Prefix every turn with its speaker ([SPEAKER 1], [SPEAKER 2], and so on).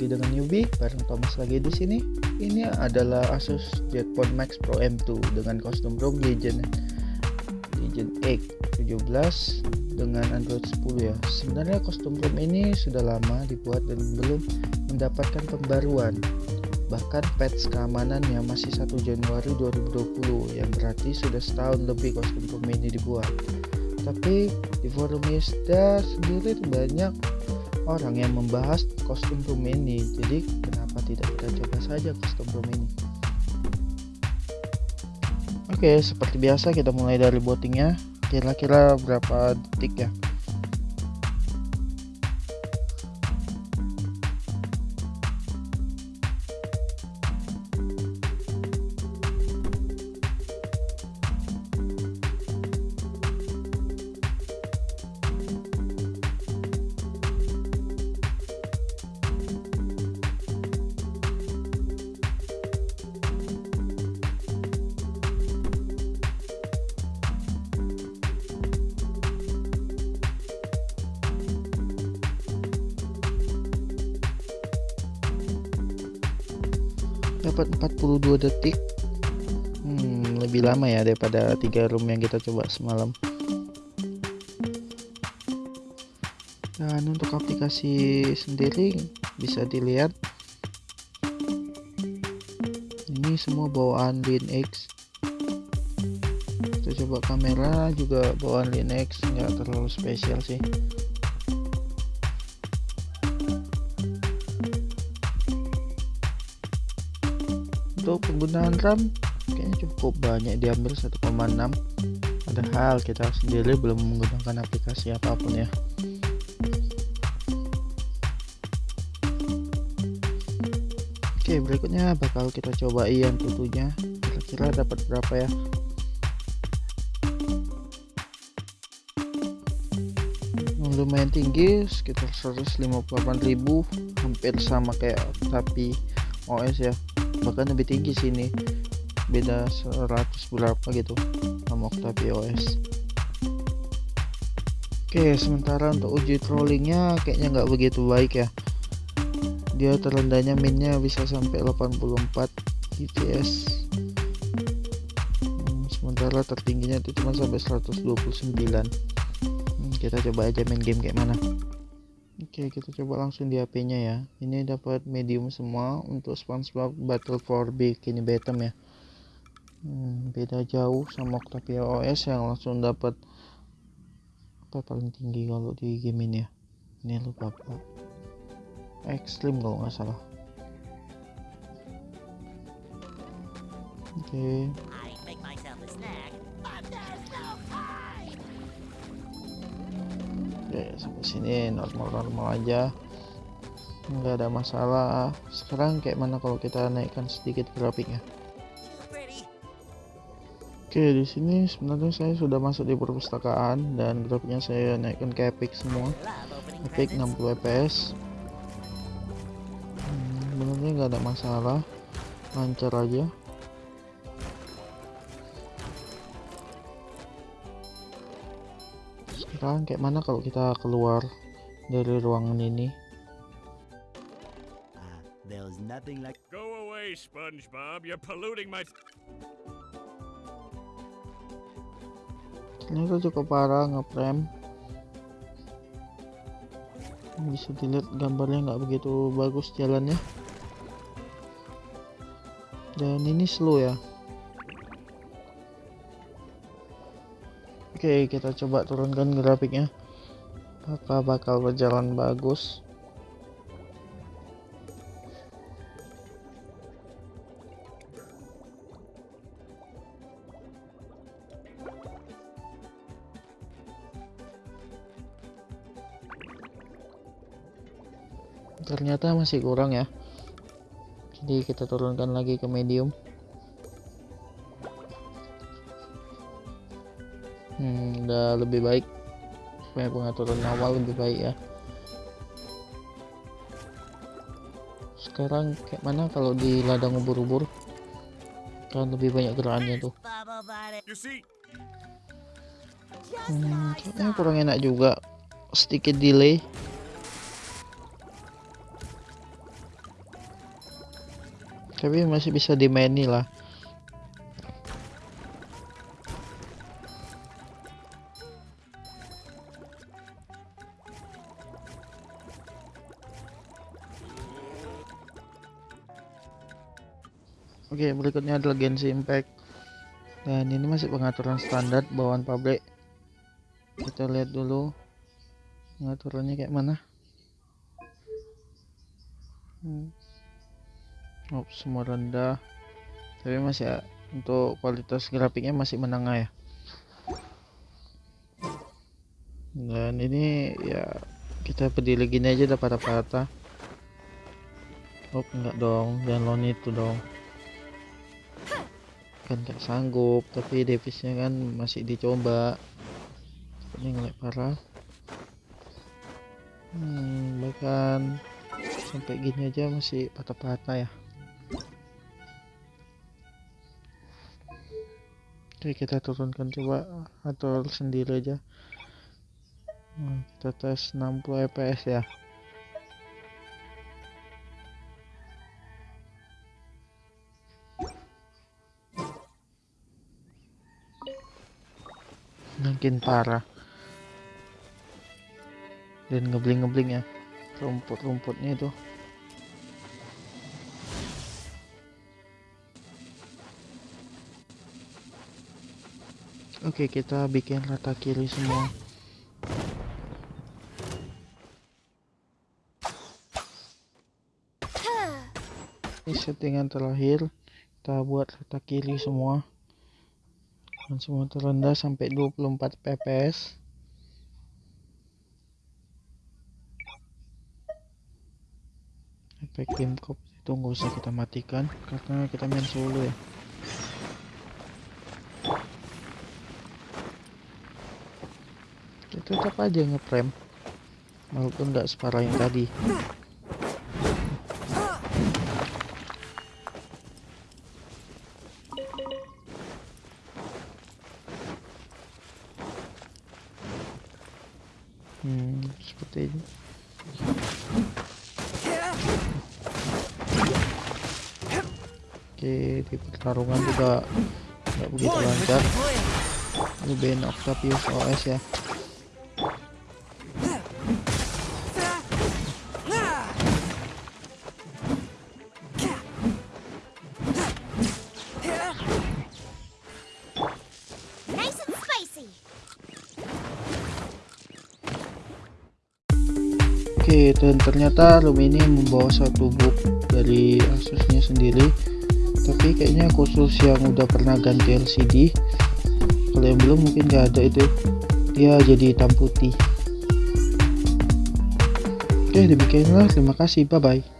[SPEAKER 1] lagi dengan newbie bareng Thomas lagi di sini. Ini adalah Asus Jetphone Max Pro M2 dengan kostum ROM Legend Legend X 17 dengan Android 10 ya. Sebenarnya kostum ROM ini sudah lama dibuat dan belum mendapatkan pembaruan. Bahkan patch keamanannya masih 1 Januari 2020 yang berarti sudah setahun lebih kostum ROM ini dibuat. Tapi di forum Isda sendiri banyak orang yang membahas kostum room ini. Jadi kenapa tidak kita coba saja kostum room ini? Oke seperti biasa kita mulai dari bootingnya kira-kira berapa detik ya 42 detik. Hmm, lebih lama ya daripada tiga room yang kita coba semalam. Dan untuk aplikasi sendiri bisa dilihat ini semua bawaan Linux. Kita coba kamera juga bawaan Linux nggak terlalu spesial sih untuk penggunaan RAM kayaknya cukup banyak diambil 1,6 padahal kita sendiri belum menggunakan aplikasi apa pun ya. Oke berikutnya bakal kita coba yang tentunya. Kira-kira dapat berapa ya? Lumayan tinggi sekitar 158.000 hampir sama kayak tapi OS ya. Bahkan lebih tinggi sini beda 100 berapa gitu sama Octavia OS oke sementara untuk uji trollingnya kayaknya nggak begitu baik ya. Dia terendahnya minnya bisa sampai 84 GTS hmm, sementara tertingginya itu cuma sampai 129 hmm, kita coba aja main game kayak mana Oke kita coba langsung di HP nya ya. Ini dapat medium semua untuk SpongeBob Battle for Bikini Bottom ya. Hmm, beda jauh sama Octavia OS yang langsung dapat apa paling tinggi kalau di game ini ya? Ini lupa apa ekstrim kalau nggak salah. Oke. Okay. Oke sampai sini normal-normal aja. Nggak ada masalah. Sekarang kayak mana kalau kita naikkan sedikit grafiknya? Oke di sini sebenarnya saya sudah masuk di perpustakaan dan grafiknya saya naikkan ke epic semua. Epic 60 fps hmm, sebenarnya nggak ada masalah. Lancar aja sekarang kayak mana kalau kita keluar dari ruangan ini ah, Go away, SpongeBob. You're polluting my. Ternyata cukup parah ngeprem. Bisa dilihat gambarnya nggak begitu bagus jalannya. Dan ini slow ya. Oke kita coba turunkan grafiknya. Apakah bakal berjalan bagus? Ternyata masih kurang ya. Jadi kita turunkan lagi ke medium hmm, udah lebih baik. Supaya pengaturan awal lebih baik ya. Sekarang kayak mana kalau di ladang ubur-ubur? Kan lebih banyak gerakannya tuh. Hmm, kayaknya kurang enak juga. Sedikit delay. Tapi masih bisa dimaini lah Oke, berikutnya adalah Genshin Impact. Dan ini masih pengaturan standar bawaan pabrik. Kita lihat dulu pengaturannya kayak mana. Hmm. Oh, semua rendah. Tapi masih ya, untuk kualitas grafiknya masih menengah ya. Dan ini ya kita berdiri gini aja dapat rata-rata. Oh enggak dong, jangan lawan itu dong kan gak sanggup tapi devisnya kan masih dicoba. Ini ngelek parah. Hmm, bahkan sampai gini aja masih patah-patah ya. Oke kita turunkan coba atau sendiri aja. Nah, kita tes 60 fps ya makin parah. Dan ngebling-ngebling ya rumput-rumputnya itu. Oke kita bikin rata kiri semua. Ini settingan terakhir. Kita buat rata kiri semua semua terendah sampai 24 fps efek game cop itu nggak usah kita matikan karena kita main solo ya. Kita tetap aja ngeprem walaupun nggak separah yang tadi hmm seperti ini. Oke di pertarungan juga nggak begitu lancar. Ini Ben Octavius OS ya Oke, dan ternyata room ini membawa satu book dari Asusnya sendiri. Tapi kayaknya khusus yang udah pernah ganti LCD. Kalau yang belum mungkin nggak ada itu. Dia jadi hitam putih. Oke, demikianlah. Terima kasih. Bye bye.